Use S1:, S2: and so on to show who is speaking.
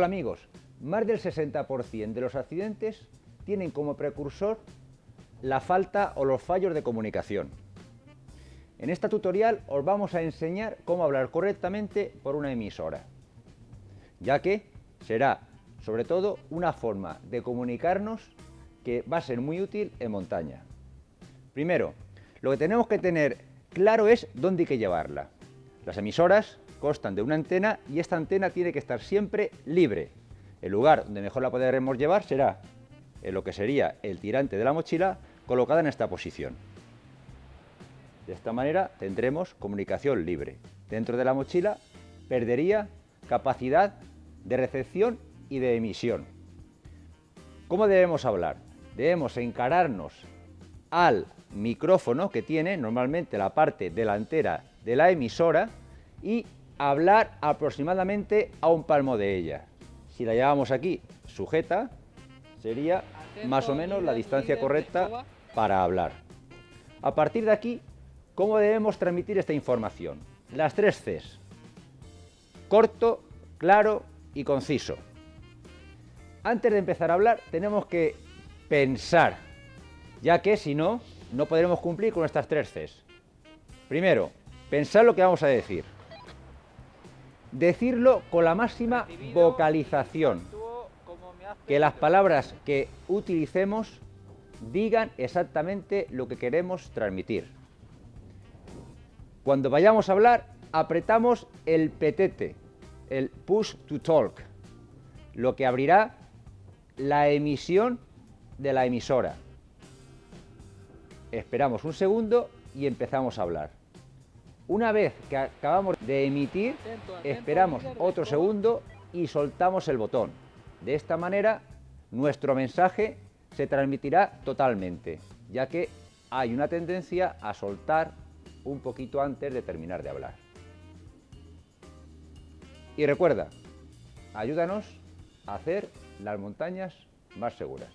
S1: Hola amigos, más del 60% de los accidentes tienen como precursor la falta o los fallos de comunicación. En esta tutorial os vamos a enseñar cómo hablar correctamente por una emisora, ya que será sobre todo una forma de comunicarnos que va a ser muy útil en montaña. Primero, lo que tenemos que tener claro es dónde hay que llevarla. Las emisoras constan de una antena y esta antena tiene que estar siempre libre. El lugar donde mejor la podremos llevar será en lo que sería el tirante de la mochila colocada en esta posición. De esta manera tendremos comunicación libre. Dentro de la mochila perdería capacidad de recepción y de emisión. ¿Cómo debemos hablar? Debemos encararnos al micrófono que tiene normalmente la parte delantera de la emisora y hablar aproximadamente a un palmo de ella. Si la llevamos aquí sujeta, sería más o menos la distancia correcta para hablar. A partir de aquí, ¿cómo debemos transmitir esta información? Las tres Cs. Corto, claro y conciso. Antes de empezar a hablar, tenemos que pensar, ya que si no, no podremos cumplir con estas tres Cs. Primero, pensar lo que vamos a decir. Decirlo con la máxima vocalización. Que las palabras que utilicemos digan exactamente lo que queremos transmitir. Cuando vayamos a hablar, apretamos el petete, el push to talk, lo que abrirá la emisión de la emisora. Esperamos un segundo y empezamos a hablar. Una vez que acabamos de emitir, esperamos otro segundo y soltamos el botón. De esta manera, nuestro mensaje se transmitirá totalmente, ya que hay una tendencia a soltar un poquito antes de terminar de hablar. Y recuerda, ayúdanos a hacer las montañas más seguras.